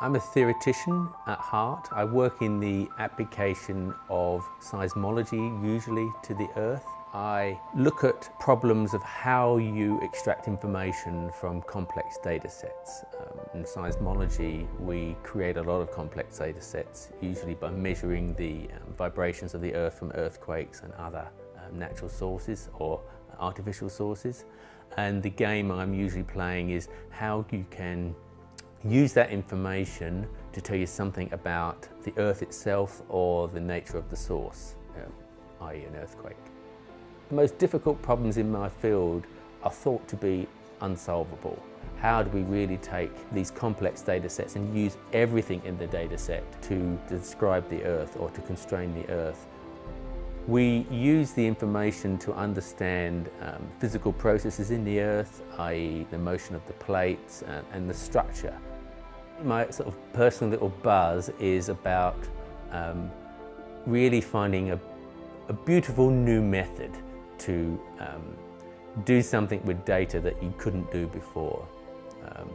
I'm a theoretician at heart. I work in the application of seismology, usually to the Earth. I look at problems of how you extract information from complex data sets. Um, in seismology, we create a lot of complex data sets, usually by measuring the um, vibrations of the Earth from earthquakes and other um, natural sources or artificial sources. And the game I'm usually playing is how you can use that information to tell you something about the Earth itself or the nature of the source, uh, i.e. an earthquake. The most difficult problems in my field are thought to be unsolvable. How do we really take these complex data sets and use everything in the data set to describe the Earth or to constrain the Earth? We use the information to understand um, physical processes in the Earth, i.e. the motion of the plates and, and the structure my sort of personal little buzz is about um, really finding a, a, beautiful new method to um, do something with data that you couldn't do before. Um,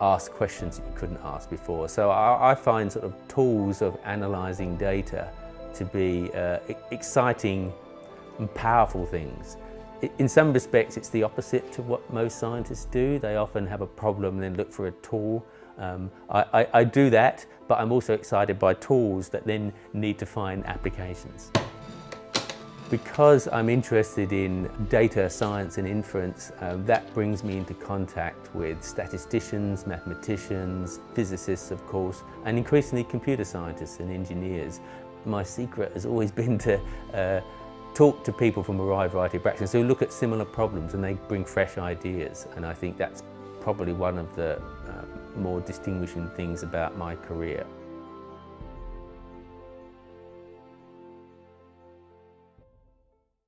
ask questions that you couldn't ask before. So I, I, find sort of tools of analysing data to be uh, exciting and powerful things. In some respects, it's the opposite to what most scientists do. They often have a problem and then look for a tool um, I, I, I do that, but I'm also excited by tools that then need to find applications. Because I'm interested in data science and inference, uh, that brings me into contact with statisticians, mathematicians, physicists of course, and increasingly computer scientists and engineers. My secret has always been to uh, talk to people from a wide variety of backgrounds who look at similar problems and they bring fresh ideas and I think that's probably one of the uh, more distinguishing things about my career.